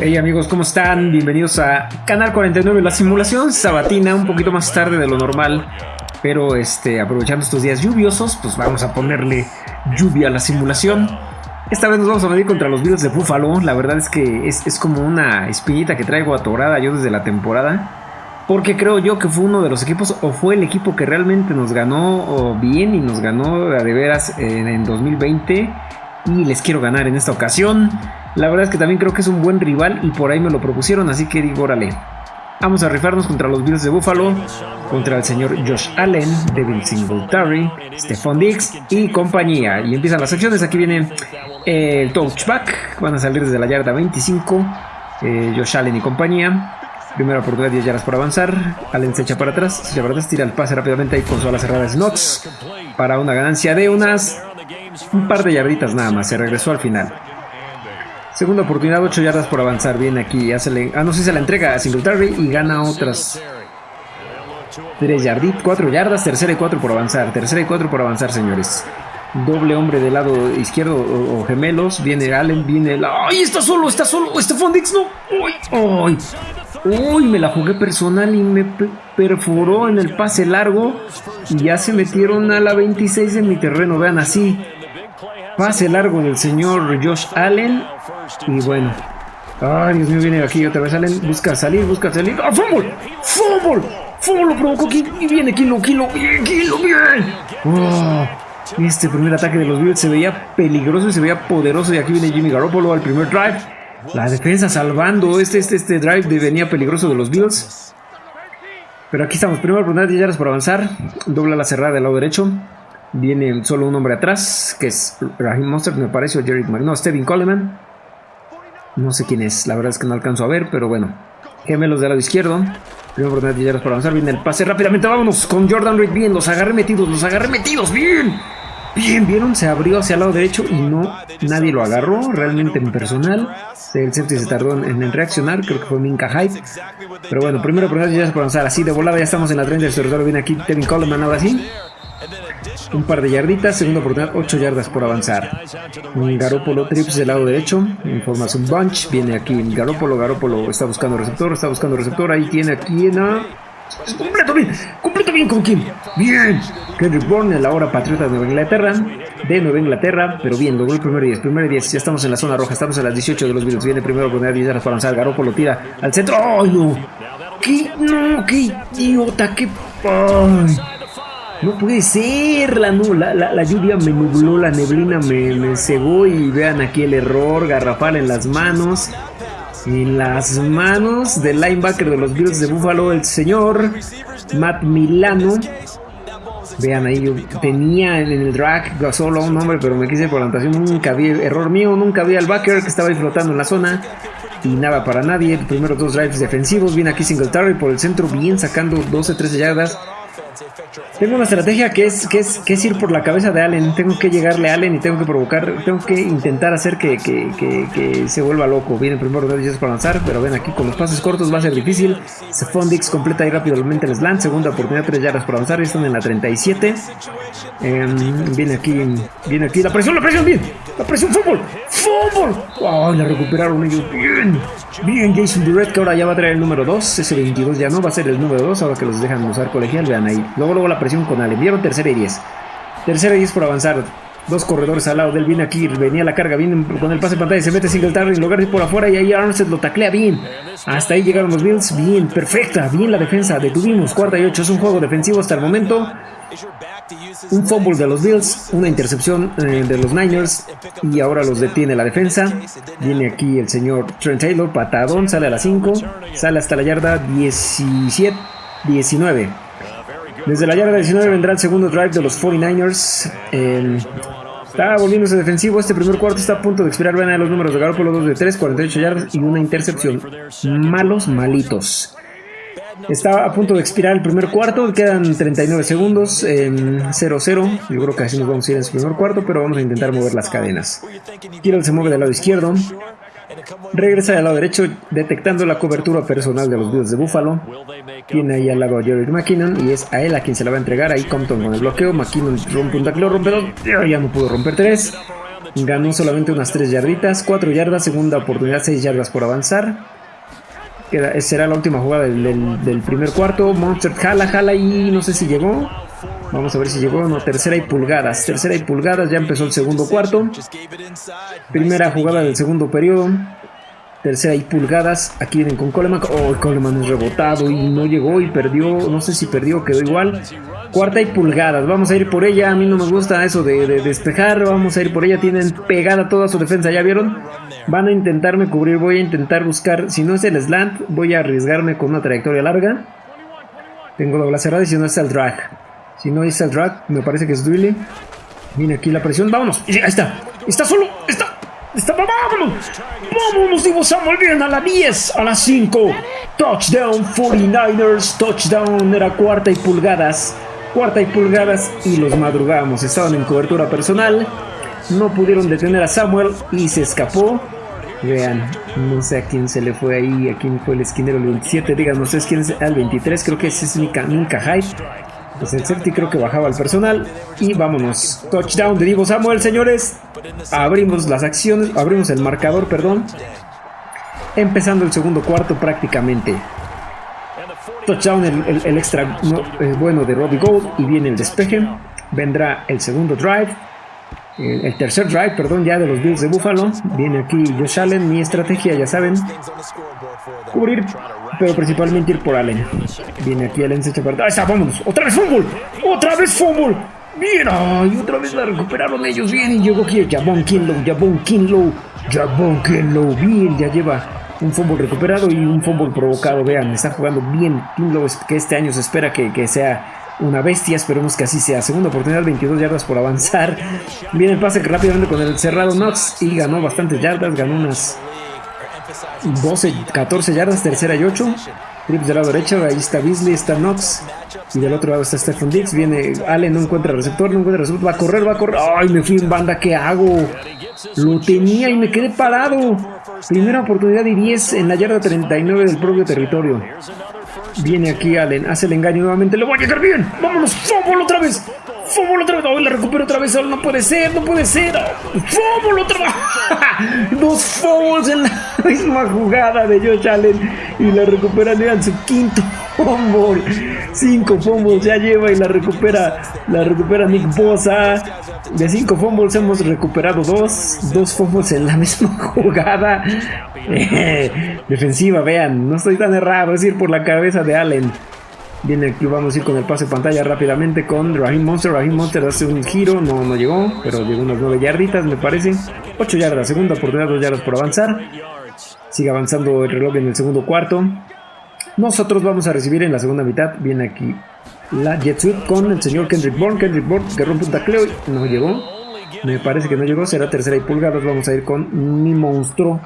Hey amigos, ¿cómo están? Bienvenidos a Canal 49, la simulación sabatina, un poquito más tarde de lo normal, pero este, aprovechando estos días lluviosos, pues vamos a ponerle lluvia a la simulación. Esta vez nos vamos a medir contra los Bills de Buffalo, la verdad es que es, es como una espinita que traigo atorada yo desde la temporada, porque creo yo que fue uno de los equipos, o fue el equipo que realmente nos ganó bien y nos ganó de veras en 2020, y les quiero ganar en esta ocasión. La verdad es que también creo que es un buen rival y por ahí me lo propusieron, así que digo, órale. Vamos a rifarnos contra los Bills de Buffalo, contra el señor Josh Allen, Devin Singletary, Stephon Diggs y compañía. Y empiezan las acciones, aquí viene el touchback, van a salir desde la yarda 25, eh, Josh Allen y compañía. Primera oportunidad, 10 yardas por avanzar. Allen se echa para atrás, se echa para atrás, tira el pase rápidamente ahí con su ala cerrada Snox para una ganancia de unas un par de yarditas nada más. Se regresó al final. Segunda oportunidad, 8 yardas por avanzar. Viene aquí, hace ah, no sé, se la entrega a Singletary y gana otras 3 yarditas, 4 yardas, tercera y 4 por avanzar. Tercera y 4 por avanzar, señores. Doble hombre del lado izquierdo o, gemelos. Viene Allen, viene la. ¡Ay, está solo! ¡Está solo! ¡Estefan Dix no! ¡Uy! ¡Uy! ¡Uy! Me la jugué personal y me perforó en el pase largo. Y ya se metieron a la 26 en mi terreno. Vean así. Pase largo del señor Josh Allen. Y bueno. Ay, Dios mío, viene aquí otra vez Allen. Busca salir, busca salir. ¡Ah, fútbol! ¡Fútbol! ¡Fútbol lo provocó! Y viene Kilo, Kilo, bien, Kilo, bien. Oh, este primer ataque de los Bills se veía peligroso y se veía poderoso. Y aquí viene Jimmy Garoppolo al primer drive. La defensa salvando este, este, este drive de venía peligroso de los Bills. Pero aquí estamos. Primero oportunidad, 10 yardas por avanzar. Dobla la cerrada del lado derecho. Viene solo un hombre atrás, que es Raheem Monster, me parece, o Jerry No, Steven Coleman. No sé quién es, la verdad es que no alcanzo a ver, pero bueno. Gemelos del lado izquierdo. Primera oportunidad de para avanzar. Viene el pase rápidamente. Vámonos con Jordan Reed. Bien, los agarré metidos, los agarré metidos. Bien. Bien, vieron, se abrió hacia el lado derecho y no, nadie lo agarró, realmente en personal. El safety se tardó en, reaccionar, creo que fue Minka Hype. Pero bueno, primero oportunidad de para avanzar así de volada, ya estamos en la 30 del territorio. Viene aquí Kevin Coleman ahora sí. Un par de yarditas, segunda oportunidad, 8 yardas por avanzar. Garópolo trips del lado derecho, en formación bunch, viene aquí Garópolo, Garópolo está buscando receptor, está buscando receptor, ahí tiene aquí en a... Completo bien, completo bien con quién. Bien. Kendrick Bourne, la hora patriota de Nueva Inglaterra, de Nueva Inglaterra, pero bien, logró el primer 10, primer 10, ya estamos en la zona roja, estamos en las 18 de los minutos, viene primero oportunidad 10 yardas por avanzar, Garópolo tira al centro, ¡ay no! ¡Qué, no, qué idiota, qué... Ay. No puede ser, la, la, lluvia me nubló, la neblina me, cegó y vean aquí el error, garrafal en las manos. En las manos del linebacker de los Bills de Buffalo, el señor Matt Milano. Vean ahí, yo tenía en el drag solo un hombre, pero me quise por la Nunca vi, error mío, nunca vi al backer que estaba ahí flotando en la zona. Y nada para nadie. Primeros dos drives defensivos. Viene aquí Singletary por el centro, bien sacando 12-13 yardas. Tengo una estrategia que es, que, es, que es ir por la cabeza de Allen. Tengo que llegarle a Allen y tengo que provocar, tengo que intentar hacer que, que, que, se vuelva loco. Viene primero de para avanzar, pero ven aquí con los pases cortos va a ser difícil. Sefondix completa ahí rápidamente el slant. Segunda oportunidad, 3 yardas por avanzar. Están en la 37. Em, viene aquí, viene aquí la presión, la presión, bien. La presión, fútbol, fútbol. Wow, la recuperaron ellos, bien. Bien, Jason Durrett, que ahora ya va a traer el número 2. Ese 22 ya no va a ser el número 2, ahora que los dejan usar colegial. Vean ahí. Luego, luego la presión con Allen. Vieron tercera y 10. Tercera y 10 por avanzar. Dos corredores al lado del viene aquí, venía la carga, viene con el pase de pantalla, se mete Singletary de ir por afuera y ahí Armstead lo taclea bien. Hasta ahí llegaron los Bills, bien, perfecta, bien la defensa, detuvimos, cuarta y ocho, es un juego defensivo hasta el momento. Un fumble de los Bills, una intercepción eh, de los Niners y ahora los detiene la defensa. Viene aquí el señor Trent Taylor, patadón, sale a la 5, sale hasta la yarda 17, 19. Desde la yarda 19 vendrá el segundo drive de los 49ers. está volviéndose defensivo. Este primer cuarto está a punto de expirar. Vean los números de Garoppolo: 2 de 3, 48 yardas y una intercepción. Malos, malitos. Está a punto de expirar el primer cuarto, quedan 39 segundos, 0-0. Yo creo que así nos vamos a ir en ese primer cuarto, pero vamos a intentar mover las cadenas. Kirill se mueve del lado izquierdo. Regresa al lado derecho, detectando la cobertura personal de los Bills de Buffalo. Tiene ahí al lado a Jerry McKinnon y es a él a quien se la va a entregar. Ahí Compton con el bloqueo. McKinnon rompe un tacleo, rompe dos. Ya no pudo romper tres. Ganó solamente unas 3 yarditas, 4 yardas, segunda oportunidad, 6 yardas por avanzar. Será la última jugada del, del, primer cuarto. Monster jala, jala y no sé si llegó. Vamos a ver si llegó. No, tercera y pulgadas. Tercera y pulgadas. Ya empezó el segundo cuarto. Primera jugada del segundo periodo. Tercera y pulgadas. Aquí vienen con Coleman. Oh, Coleman es rebotado y no llegó y perdió. No sé si perdió o quedó igual. Cuarta y pulgadas. Vamos a ir por ella. A mí no me gusta eso de, de, despejar. Vamos a ir por ella. Tienen pegada toda su defensa. ¿Ya vieron? Van a intentarme cubrir. Voy a intentar buscar. Si no es el slant, voy a arriesgarme con una trayectoria larga. Tengo doble cerrada y si no es el drag. Si no es el drag, me parece que es Duile. Viene aquí la presión. Vámonos. Ahí está. Está solo. Está. Está, vámonos. Vámonos, Divo Samuel. Bien a la 10, a las 5. Touchdown 49ers. Touchdown era cuarta y pulgadas. Cuarta y pulgadas y los madrugamos. Estaban en cobertura personal. No pudieron detener a Samuel y se escapó. Vean, no sé a quién se le fue ahí, a quién fue el esquinero el 27. Digan, no sé quién es el 23. Creo que ese es Mika Hyde. Pues el safety creo que bajaba el personal. Y vámonos. Touchdown de Divo Samuel, señores. Abrimos las acciones, abrimos el marcador, perdón. Empezando el segundo cuarto prácticamente. Touchdown, el, extra eh, bueno de Robbie Gold. Y viene el despeje. Vendrá el segundo drive. El, el, tercer drive, perdón, ya de los Bills de Buffalo. Viene aquí Josh Allen. Mi estrategia, ya saben. Cubrir pero principalmente ir por Allen. Viene aquí Allen, se echa para Ahí está, vámonos. Otra vez fútbol. Otra vez fútbol. Bien, ay, otra vez la recuperaron ellos. Bien, y llegó aquí Jabón Kinlow, Jabón Kinlow, Jabón Kinlow. Bien, ya lleva un fútbol recuperado y un fútbol provocado. Vean, está jugando bien Kinlow, que este año se espera que, que sea una bestia, esperemos que así sea. Segunda oportunidad, 22 yardas por avanzar. Viene el pase rápidamente con el cerrado Knox y ganó bastantes yardas, ganó unas 12, 14 yardas, tercera y 8. Trips del lado derecho, ahí está Beasley, está Knox. Y del otro lado está Stephen Dix. Viene Allen, no encuentra receptor, no encuentra receptor. Va a correr, va a correr. ¡Ay, me fui en banda! ¿Qué hago? Lo tenía y me quedé parado. Primera oportunidad y 10 en la yarda 39 del propio territorio. Viene aquí Allen, hace el engaño nuevamente. ¡Le voy a llegar bien! ¡Vámonos! ¡Fútbol otra vez! ¡Fútbol otra vez! ¡Oh, la recupero otra vez! ¡No puede ser! ¡No puede ser! ¡Fútbol otra vez! Dos fumbles en la misma jugada de Josh Allen. Y la recuperan, en su quinto fumble. Cinco fumbles ya lleva y la recupera, la recupera Nick Bosa. De cinco fumbles hemos recuperado dos. Dos fumbles en la misma jugada. defensiva, vean, no estoy tan errado, es ir por la cabeza de Allen. Viene aquí, vamos a ir con el pase de pantalla rápidamente con Raheem Monster. Raheem Monster hace un giro, no, no llegó, pero llegó unas 9 yarditas, me parece. 8 yardas, segunda oportunidad, 2 yardas por avanzar. Sigue avanzando el reloj en el segundo cuarto. Nosotros vamos a recibir en la segunda mitad. Viene aquí la Jet Suite con el señor Kendrick Bourne. Kendrick Bourne que rompe un tacleo y no llegó. Me parece que no llegó, será tercera y pulgadas. Vamos a ir con mi monstruo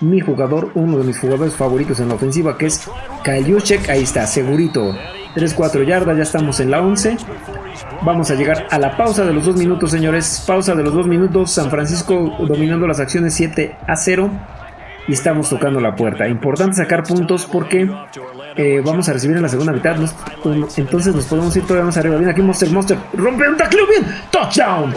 mi jugador, uno de mis jugadores favoritos en la ofensiva, que es Kyle Ahí está, segurito. 3-4 yardas, ya estamos en la 11. Vamos a llegar a la pausa de los 2 minutos, señores. Pausa de los 2 minutos. San Francisco dominando las acciones 7 a 0. Y estamos tocando la puerta. Importante sacar puntos porque eh, vamos a recibir en la segunda mitad. entonces nos podemos ir todavía más arriba. Bien, aquí Monster Monster. Rompe un tacleo bien. Touchdown.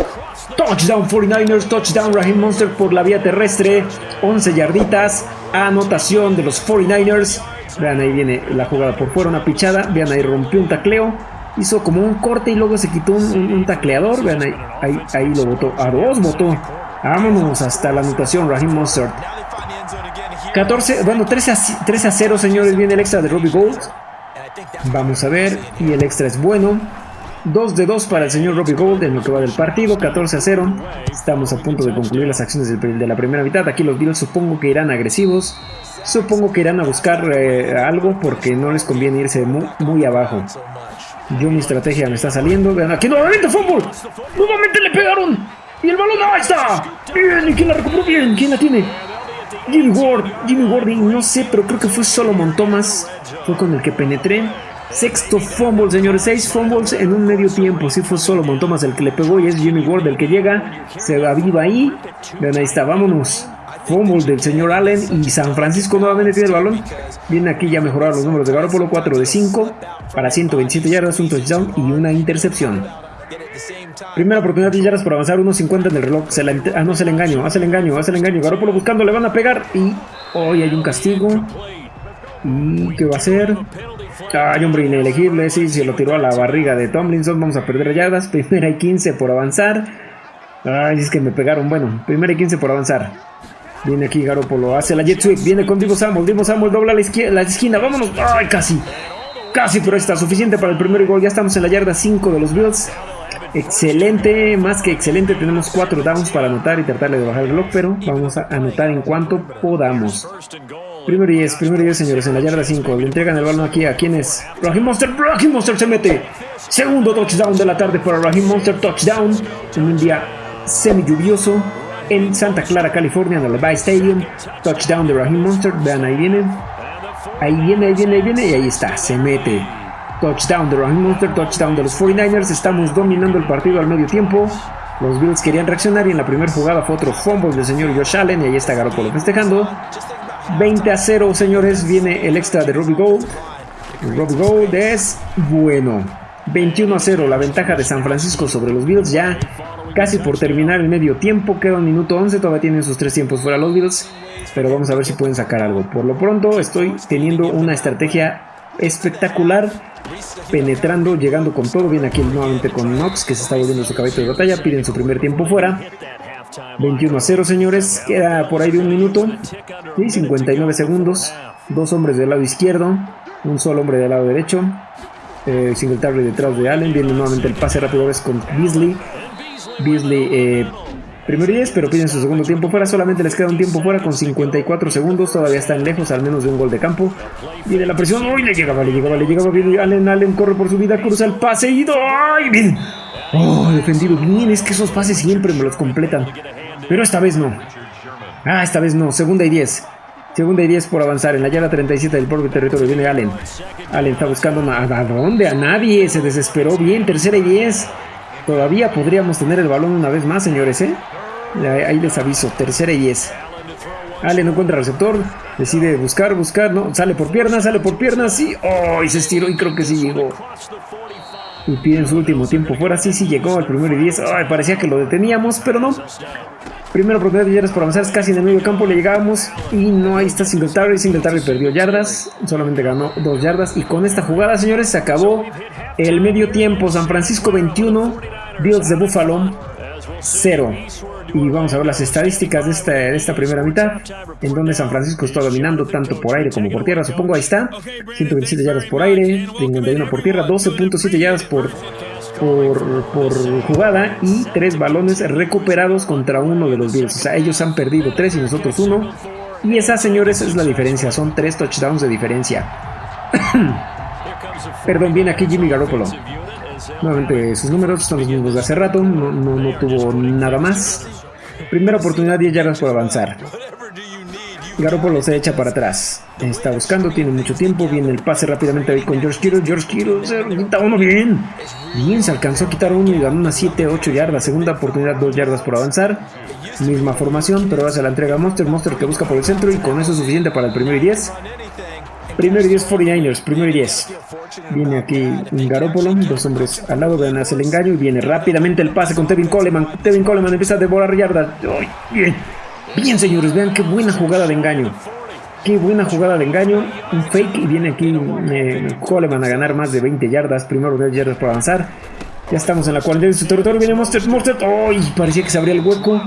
Touchdown 49ers, touchdown Raheem Monster por la vía terrestre. 11 yarditas. Anotación de los 49ers. Vean, ahí viene la jugada por fuera, una pichada. Vean, ahí rompió un tacleo. Hizo como un corte y luego se quitó un, tacleador. Vean, ahí, ahí, ahí, lo botó. A dos botó. Vámonos hasta la anotación, Raheem Monster. 14, bueno, 13 a, 13 a 0, señores. Viene el extra de Robbie Gold. Vamos a ver. Y el extra es bueno. 2 de 2 para el señor Robbie Gold en lo que va del partido, 14 a 0. Estamos a punto de concluir las acciones de la primera mitad. Aquí los Bills supongo que irán agresivos. Supongo que irán a buscar eh, algo porque no les conviene irse muy, abajo. Yo mi estrategia me está saliendo. Vean aquí nuevamente fútbol. Nuevamente le pegaron. Y el balón ahí está. Bien, ¿y quién la recuperó bien? ¿Quién la tiene? Jimmy Ward. Jimmy Ward, no sé, pero creo que fue Solomon Thomas. Fue con el que penetré. Sexto fumble, señores. Seis fumbles en un medio tiempo. Si fue solo Montomas el que le pegó y es Jimmy Ward el que llega. Se aviva ahí. Vean, ahí está. Vámonos. Fumble del señor Allen. Y San Francisco nuevamente tiene el balón. Viene aquí ya a mejorar los números de Garoppolo. 4 de 5 para 127 yardas, un touchdown y una intercepción. Primera oportunidad de yardas por avanzar, 1.50 en el reloj. Se la, ah, no, se le engaño, hace el engaño, hace el engaño. Garoppolo buscando, le van a pegar y hoy hay un castigo. ¿Y qué va a hacer? Ay, hombre, inelegible. Sí, se lo tiró a la barriga de Tomlinson. Vamos a perder yardas. Primera y 15 por avanzar. Ay, es que me pegaron. Bueno, primera y 15 por avanzar. Viene aquí Garoppolo. Hace la jet sweep. Viene con Divo Samuel. Divo Samuel dobla la, izquierda, la esquina. Vámonos. Ay, casi. Casi, pero está suficiente para el primer gol. Ya estamos en la yarda 5 de los Bills. Excelente, más que excelente. Tenemos 4 downs para anotar y tratarle de bajar el reloj, pero vamos a anotar en cuanto podamos. Primero y 10, primero y 10, señores, en la yarda 5. Le entregan el balón aquí a quién es. Raheem Monster, Raheem Monster se mete. Segundo touchdown de la tarde para Raheem Monster, touchdown en un día semi lluvioso en Santa Clara, California, en el Levi Stadium. Touchdown de Raheem Monster, vean, ahí viene. Ahí viene, ahí viene, ahí viene y ahí está, se mete. Touchdown de Raheem Monster, touchdown de los 49ers. Estamos dominando el partido al medio tiempo. Los Bills querían reaccionar y en la primera jugada fue otro fumble del señor Josh Allen y ahí está Garoppolo festejando. 20 a 0, señores, viene el extra de Robbie Gold. Robbie Gold es bueno. 21 a 0, la ventaja de San Francisco sobre los Bills ya casi por terminar el medio tiempo. Queda un minuto 11, todavía tienen sus tres tiempos fuera los Bills. Pero vamos a ver si pueden sacar algo. Por lo pronto estoy teniendo una estrategia espectacular. Penetrando, llegando con todo. Viene aquí nuevamente con Knox, que se está volviendo su cabello de batalla. Piden su primer tiempo fuera. 21 a 0, señores. Queda por ahí de un minuto. Y 59 segundos. Dos hombres del lado izquierdo. Un solo hombre del lado derecho. Eh, Singletary detrás de Allen. Viene nuevamente el pase rápido vez con Beasley. Beasley eh, primero 10, pero piden su segundo tiempo fuera. Solamente les queda un tiempo fuera con 54 segundos. Todavía están lejos, al menos de un gol de campo. Viene la presión. ¡Uy! Le llegaba, le llegaba, le llegaba. Viene Allen, Allen corre por su vida, cruza el pase y ¡ay! Bien. ¡Oh! Defendido bien. Es que esos pases siempre me los completan. Pero esta vez no. Ah, esta vez no. Segunda y 10. Segunda y 10 por avanzar. En la yarda 37 del propio territorio viene Allen. Allen está buscando a, ¿a dónde? A nadie. Se desesperó bien. Tercera y 10. Todavía podríamos tener el balón una vez más, señores, ¿eh? Ahí les aviso. Tercera y 10. Allen no encuentra receptor. Decide buscar, buscar. No, sale por piernas, sale por piernas. Sí. ¡Oh! Y se estiró y creo que sí llegó. Y piden su último tiempo fuera. Sí, sí llegó al primero y 10. Ay, parecía que lo deteníamos, pero no. Primera oportunidad de yardas por avanzar, es casi en el medio campo, le llegábamos y no, ahí está Singletary, Singletary perdió yardas, solamente ganó dos yardas y con esta jugada, señores, se acabó el medio tiempo, San Francisco 21, Bills de Buffalo 0. Y vamos a ver las estadísticas de esta, de esta primera mitad, en donde San Francisco está dominando tanto por aire como por tierra, supongo, ahí está, 127 yardas por aire, 51 por tierra, 12.7 yardas por por, jugada y tres balones recuperados contra uno de los Bills. O sea, ellos han perdido tres y nosotros uno. Y esa, señores, es la diferencia. Son tres touchdowns de diferencia. Perdón, viene aquí Jimmy Garoppolo. Nuevamente sus números son los mismos de hace rato. No, no, tuvo nada más. Primera oportunidad, 10 yardas por avanzar. Garoppolo se echa para atrás. Está buscando, tiene mucho tiempo. Viene el pase rápidamente ahí con George Kittle. George Kittle se quita uno bien. Bien, se alcanzó a quitar uno y ganó unas 7, 8 yardas. Segunda oportunidad, 2 yardas por avanzar. Misma formación, pero ahora la entrega a Monster. Monster que busca por el centro y con eso es suficiente para el primero y 10. Primero y 10 49ers, primero y 10. Viene aquí un Garópolo, dos hombres al lado, vean, hace el engaño y viene rápidamente el pase con Tevin Coleman. Tevin Coleman empieza a devorar yardas. Bien, bien señores, vean qué buena jugada de engaño. Qué buena jugada de engaño. Un fake y viene aquí eh, Coleman a ganar más de 20 yardas. Primero 10 yardas por avanzar. Ya estamos en la cuarentena de su territorio. Viene Monster. Monster. ¡Ay! parecía que se abría el hueco.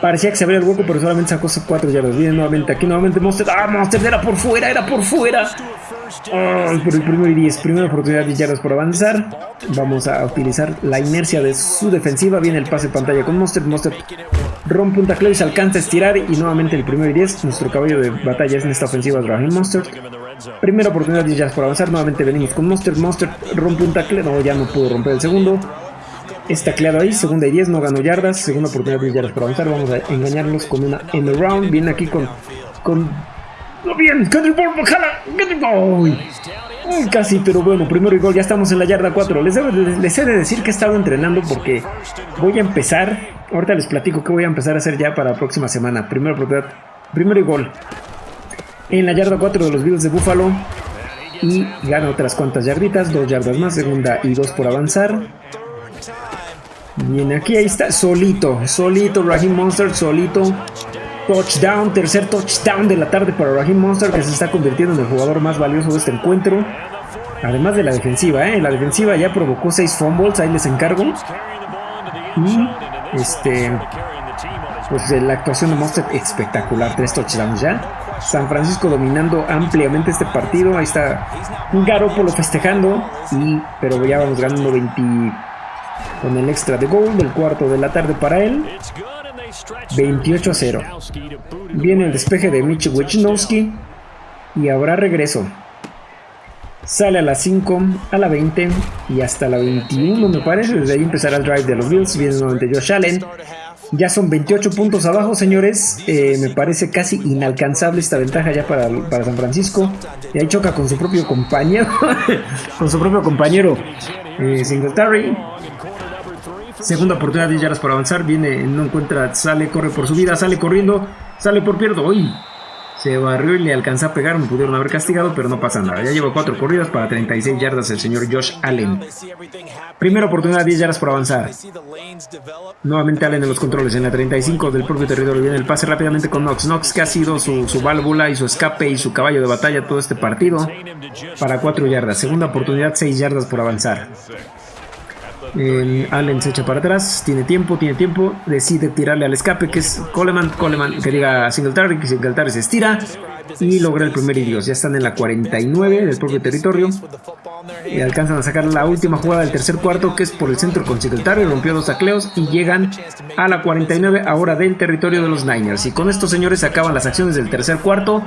Parecía que se abría el hueco, pero solamente sacó 4 yardas. Viene nuevamente aquí, nuevamente Monster. ¡Ah, Monster! Era por fuera, era por fuera. ¡Ay! por el primero y 10. Primera oportunidad de yardas por avanzar. Vamos a utilizar la inercia de su defensiva. Viene el pase de pantalla con Monster. Monster rompe un tackle y se alcanza a estirar. Y nuevamente el primero y 10. Nuestro caballo de batalla es en esta ofensiva Raheem Monster. Primera oportunidad de yardas por avanzar. Nuevamente venimos con Monster. Monster rompe un tackle. No, ya no pudo romper el segundo. Está claro ahí, segunda y 10, no ganó yardas, segunda oportunidad de yardas para avanzar, vamos a engañarlos con una en el round, viene aquí con... con ¡No bien! ¡Uy! Casi, pero bueno, primero y gol, ya estamos en la yarda 4. Les, les he de decir que he estado entrenando porque voy a empezar, ahorita les platico que voy a empezar a hacer ya para la próxima semana. Primero primero y gol. En la yarda 4 de los Bills de Buffalo y gana otras cuantas yarditas, dos yardas más, segunda y dos por avanzar. Bien, aquí ahí está, solito, solito, Raheem Monster, solito. Touchdown, tercer touchdown de la tarde para Raheem Monster, que se está convirtiendo en el jugador más valioso de este encuentro. Además de la defensiva, ¿eh? La defensiva ya provocó 6 fumbles, ahí les encargo. Y, este, pues la actuación de Monster espectacular, tres touchdowns ya. San Francisco dominando ampliamente este partido, ahí está Garoppolo festejando, y, pero ya vamos ganando 20 con el extra de gol del cuarto de la tarde para él. 28 a 0. Viene el despeje de Mitch Wichnowski y habrá regreso. Sale a las 5, a la 20 y hasta la 21 me parece. Desde ahí empezará el drive de los Bills. Viene nuevamente Josh Allen. Ya son 28 puntos abajo, señores. Eh, me parece casi inalcanzable esta ventaja ya para, para San Francisco. Y ahí choca con su propio compañero. con su propio compañero eh, Singletary. Segunda oportunidad de yardas por avanzar. Viene, no encuentra, sale, corre por su vida, sale corriendo, sale por pierdo. ¡Uy! Se barrió y le alcanza a pegar. Me pudieron haber castigado, pero no pasa nada. Ya lleva cuatro corridas para 36 yardas el señor Josh Allen. Primera oportunidad, 10 yardas por avanzar. Nuevamente Allen en los controles. En la 35 del propio territorio viene el pase rápidamente con Knox. Knox que ha sido su, su válvula y su escape y su caballo de batalla todo este partido. Para 4 yardas. Segunda oportunidad, 6 yardas por avanzar. Allen se echa para atrás, tiene tiempo, tiene tiempo, decide tirarle al escape que es Coleman, Coleman que diga Singletary, que Singletary se estira y logra el primer idios. Ya están en la 49 del propio territorio y alcanzan a sacar la última jugada del tercer cuarto que es por el centro con Singletary, rompió dos tacleos y llegan a la 49 ahora del territorio de los Niners. Y con esto señores se acaban las acciones del tercer cuarto.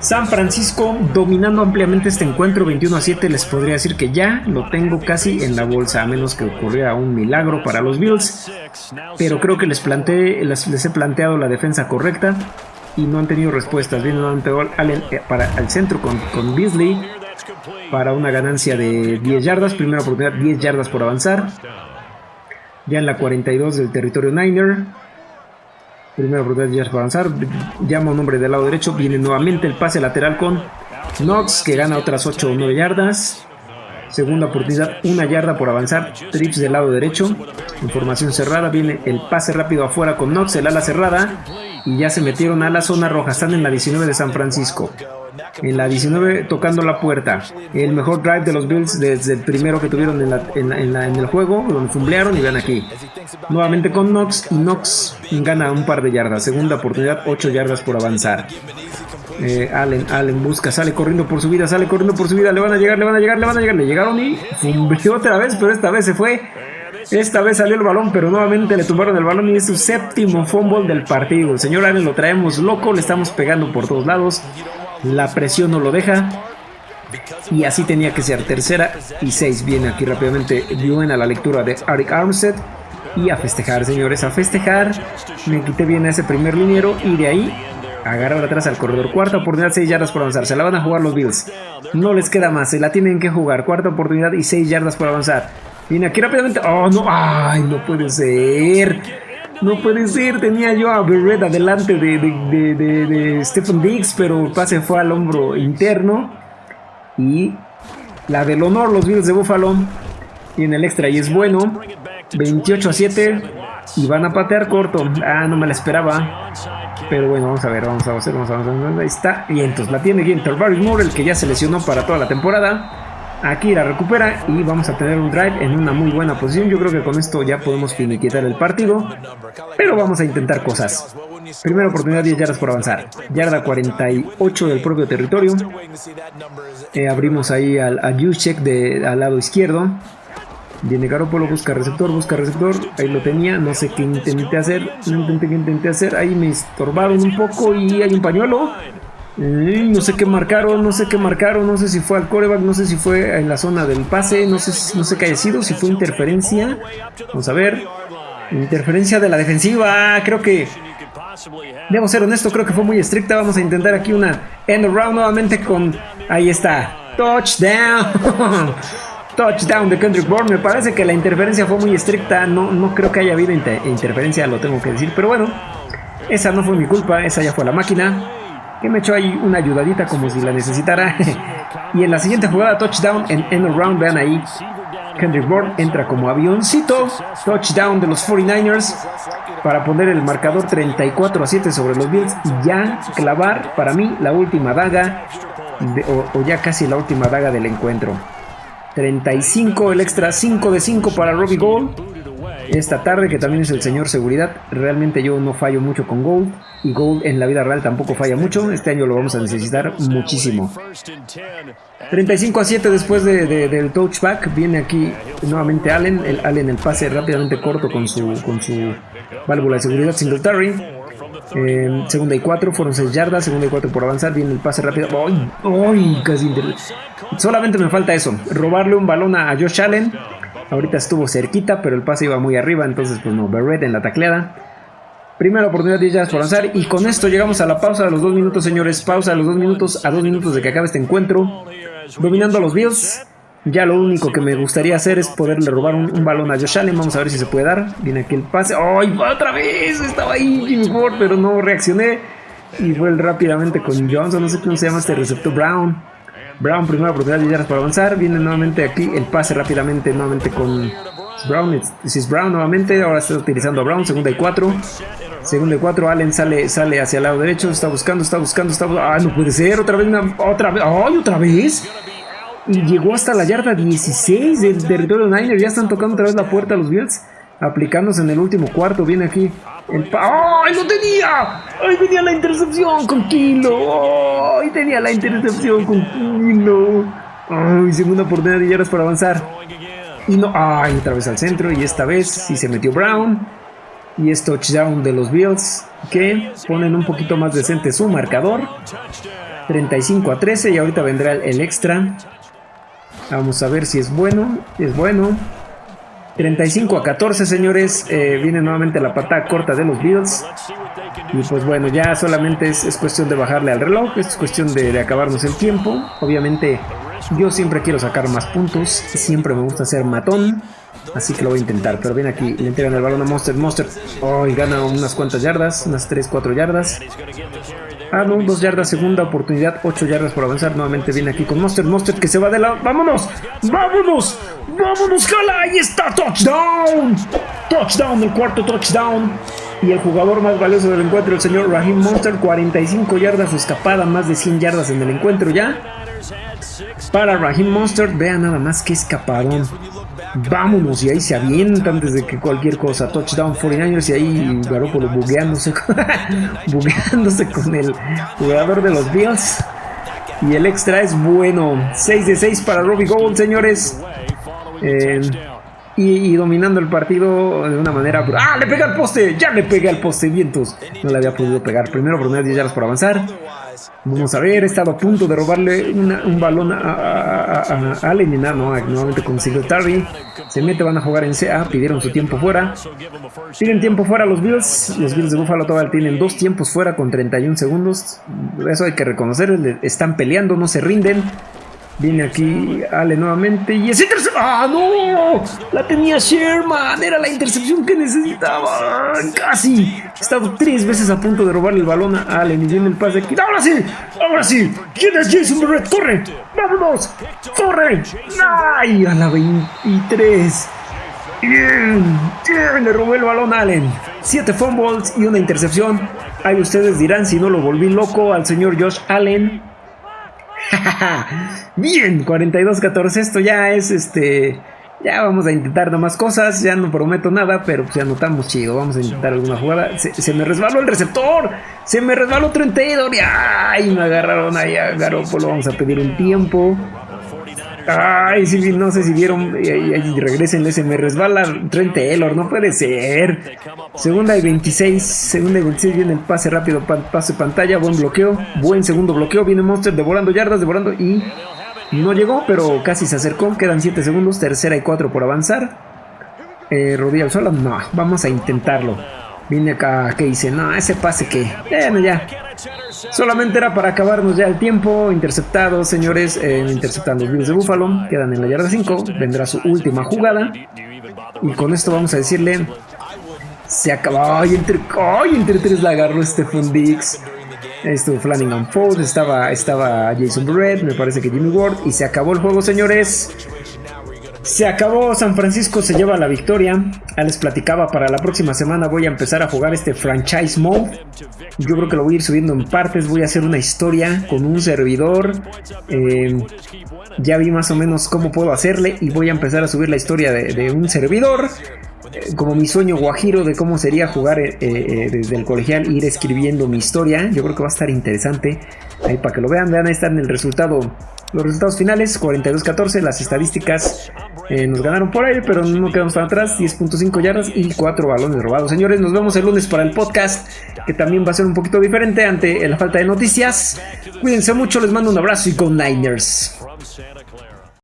San Francisco dominando ampliamente este encuentro 21 a 7 les podría decir que ya lo tengo casi en la bolsa a menos que ocurriera un milagro para los Bills. Pero creo que les, planteé, les, he planteado la defensa correcta y no han tenido respuestas. Viene nuevamente Allen eh, para al centro con, con Beasley para una ganancia de 10 yardas. Primera oportunidad 10 yardas por avanzar. Ya en la 42 del territorio Niner Primera oportunidad de para avanzar. Llama un hombre del lado derecho. Viene nuevamente el pase lateral con Knox, que gana otras 8 o 9 yardas. Segunda oportunidad, una yarda por avanzar. Trips del lado derecho. Información cerrada. Viene el pase rápido afuera con Knox, el ala cerrada. Y ya se metieron a la zona roja. Están en la 19 de San Francisco. En la 19 tocando la puerta. El mejor drive de los Bills desde el primero que tuvieron en, el juego. Donde fumblearon y vean aquí. Nuevamente con Knox. Knox gana un par de yardas. Segunda oportunidad, 8 yardas por avanzar. Eh, Allen, Allen busca, sale corriendo por su vida, sale corriendo por su vida. Le van a llegar, le van a llegar, le van a llegar. Le llegaron y fumbleó otra vez, pero esta vez se fue. Esta vez salió el balón, pero nuevamente le tumbaron el balón y es su séptimo fumble del partido. El señor Allen lo traemos loco, le estamos pegando por todos lados. La presión no lo deja. Y así tenía que ser. Tercera y seis. Viene aquí rápidamente buena la lectura de Arik Armstead. Y a festejar, señores, a festejar. Me quité bien a ese primer liniero. Y de ahí agarrar atrás al corredor. Cuarta oportunidad, 6 yardas por avanzar. Se la van a jugar los Bills. No les queda más. Se la tienen que jugar. Cuarta oportunidad y 6 yardas por avanzar. Viene aquí rápidamente. Oh, no. Ay, no puede ser. No puede ser, tenía yo a Berret adelante de, de, Stephen Diggs, pero el pase fue al hombro interno. Y la del honor, los Bills de Buffalo. Y en el extra, y es bueno. 28 a 7. Y van a patear corto. Ah, no me la esperaba. Pero bueno, vamos a ver, vamos a hacer, vamos a ver. Ahí está. Y entonces la tiene Ginter Moore, el que ya se lesionó para toda la temporada. Aquí la recupera y vamos a tener un drive en una muy buena posición. Yo creo que con esto ya podemos finiquitar el partido. Pero vamos a intentar cosas. Primera oportunidad, 10 yardas por avanzar. Yarda 48 del propio territorio. Eh, abrimos ahí al, a de, al lado izquierdo. Viene Garoppolo, busca receptor, busca receptor. Ahí lo tenía, no sé qué intenté hacer. No intenté qué intenté hacer. Ahí me estorbaron un poco y hay un pañuelo no sé qué marcaron, no sé qué marcaron, no sé si fue al coreback, no sé si fue en la zona del pase, no sé, no sé qué haya sido, si fue interferencia. Vamos a ver. Interferencia de la defensiva, creo que... Debo ser honesto, creo que fue muy estricta. Vamos a intentar aquí una end around nuevamente con... Ahí está. Touchdown. Touchdown de Kendrick Bourne. Me parece que la interferencia fue muy estricta. No, no creo que haya habido interferencia, lo tengo que decir. Pero bueno, esa no fue mi culpa, esa ya fue la máquina que me echó ahí una ayudadita como si la necesitara. y en la siguiente jugada, touchdown en end round, vean ahí. Kendrick Bourne entra como avioncito. Touchdown de los 49ers para poner el marcador 34 a 7 sobre los Bills y ya clavar para mí la última daga o, o, ya casi la última daga del encuentro. 35 el extra 5 de 5 para Robbie Gold esta tarde, que también es el señor seguridad. Realmente yo no fallo mucho con Gold y Gold en la vida real tampoco falla mucho. Este año lo vamos a necesitar muchísimo. 35 a 7 después del touchback. Viene aquí nuevamente Allen. Allen el pase rápidamente corto con su, con su válvula de seguridad Singletary. Eh, segunda y 4 fueron 6 yardas. Segunda y 4 por avanzar. Viene el pase rápido. ¡Ay! ¡Ay! Casi Solamente me falta eso. Robarle un balón a Josh Allen Ahorita estuvo cerquita, pero el pase iba muy arriba, entonces pues no, Barrett en la tacleada. Primera oportunidad de yardas por avanzar y con esto llegamos a la pausa de los dos minutos, señores. Pausa de los dos minutos a dos minutos de que acabe este encuentro. Dominando a los Bills. Ya lo único que me gustaría hacer es poderle robar un, balón a Josh Allen. Vamos a ver si se puede dar. Viene aquí el pase. ¡Ay, otra vez! Estaba ahí Jimmy Ford, pero no reaccioné. Y fue rápidamente con Johnson. No sé cómo se llama este receptor Brown. Brown, primera oportunidad de yardas para avanzar. Viene nuevamente aquí el pase rápidamente, nuevamente con Brown. Es Brown nuevamente, ahora está utilizando a Brown, segunda y cuatro. Segunda y cuatro, Allen sale, sale hacia el lado derecho, está buscando, está buscando, está Ah, no puede ser, otra vez, otra vez, ¡ay, otra vez! Y llegó hasta la yarda 16 del territorio Niner, ya están tocando otra vez la puerta los Bills, aplicándose en el último cuarto, viene aquí ¡Ay, no tenía! ¡Ay, tenía la intercepción con Kilo! ¡Ay, tenía la intercepción con Kilo! ¡Ay, segunda oportunidad de yardas para avanzar! Y no, ¡ay, otra vez al centro! Y esta vez sí se metió Brown. Y es touchdown de los Bills que ponen un poquito más decente su marcador. 35 a 13 y ahorita vendrá el extra. Vamos a ver si es bueno. Es bueno. 35 a 14, señores. Eh, viene nuevamente la patada corta de los Bills. Y pues bueno, ya solamente es, cuestión de bajarle al reloj. Es cuestión de, acabarnos el tiempo. Obviamente, yo siempre quiero sacar más puntos. Siempre me gusta ser matón. Así que lo voy a intentar. Pero viene aquí, le entregan el balón a Monster. Monster, oh, gana unas cuantas yardas. Unas 3, 4 yardas. Ah, no, dos yardas, segunda oportunidad, ocho yardas por avanzar. Nuevamente viene aquí con Monster, Monster que se va de lado. ¡Vámonos! ¡Vámonos! ¡Vámonos, jala! ¡Ahí está! ¡Touchdown! ¡Touchdown! El cuarto touchdown. Y el jugador más valioso del encuentro, el señor Raheem Monster, 45 yardas escapada, más de 100 yardas en el encuentro ya. Para Raheem Monster, vean nada más que escapadón. Vámonos, y ahí se avienta antes de que cualquier cosa. Touchdown 49ers y ahí Garoppolo bugueándose, bugueándose con el jugador de los Bills. Y el extra es bueno. 6 de 6 para Robbie Gold, señores. Eh, y, dominando el partido de una manera. ¡Ah! ¡Le pega al poste! ¡Ya le pega al poste! Vientos. No le había podido pegar. Primero por 10 yardas por avanzar. Vamos a ver, he estado a punto de robarle un balón a, a, a, a Allen y nada, no, nuevamente con Singletary. Se mete, van a jugar en CA, pidieron su tiempo fuera. Piden tiempo fuera los Bills. Los Bills de Buffalo todavía tienen dos tiempos fuera con 31 segundos. Eso hay que reconocer, están peleando, no se rinden. Viene aquí Ale nuevamente y es intercepción. ¡Ah, no! La tenía Sherman. Era la intercepción que necesitaba. Casi. He estado tres veces a punto de robarle el balón a Allen y viene el pase aquí. ¡Ahora sí! ¡Ahora sí! ¿Quién es Jason Barrett? ¡Corre! ¡Vámonos! ¡Corre! ¡Ay! A la 23. Bien, bien, le robó el balón a Allen. Siete fumbles y una intercepción. Ahí ustedes dirán si no lo volví loco al señor Josh Allen. Bien, 42-14. Esto ya es este. Ya vamos a intentar más cosas. Ya no prometo nada, pero pues ya notamos chido. Vamos a intentar alguna jugada. Se, me resbaló el receptor. Se me resbaló Trent Taylor. Y ay, me agarraron ahí a. Vamos a pedir un tiempo. Ay, sí, no sé si vieron. Y, regresen, se me resbala Trent Taylor, no puede ser. Segunda y 26. Segunda y 26 viene el pase rápido, pase pantalla, buen bloqueo. Buen segundo bloqueo. Viene Monster devorando yardas, devorando y no llegó, pero casi se acercó. Quedan 7 segundos, tercera y 4 por avanzar. Eh, rodilla no, vamos a intentarlo. Vine acá, que dice, no, ese pase que, bueno, ya. Solamente era para acabarnos ya el tiempo. Interceptado, señores, eh, interceptando los Bills de Buffalo. Quedan en la yarda 5. Vendrá su última jugada. Y con esto vamos a decirle, se acabó. Ay, entre, ay, entre tres la agarró Stephen Dix. Estuvo Flanagan Ford, estaba, estaba Jason Barrett, me parece que Jimmy Ward. Y se acabó el juego, señores. Se acabó, San Francisco se lleva la victoria. Ya les platicaba, para la próxima semana voy a empezar a jugar este franchise mode. Yo creo que lo voy a ir subiendo en partes. Voy a hacer una historia con un servidor. Eh, ya vi más o menos cómo puedo hacerle y voy a empezar a subir la historia de, un servidor. Eh, como mi sueño guajiro de cómo sería jugar eh, desde el colegial, ir escribiendo mi historia. Yo creo que va a estar interesante. Ahí para que lo vean, vean, ahí están el resultado los resultados finales, 42-14, las estadísticas eh, nos ganaron por ahí, pero no quedamos tan atrás, 10.5 yardas y 4 balones robados. Señores, nos vemos el lunes para el podcast, que también va a ser un poquito diferente ante la falta de noticias. Cuídense mucho, les mando un abrazo y con Niners.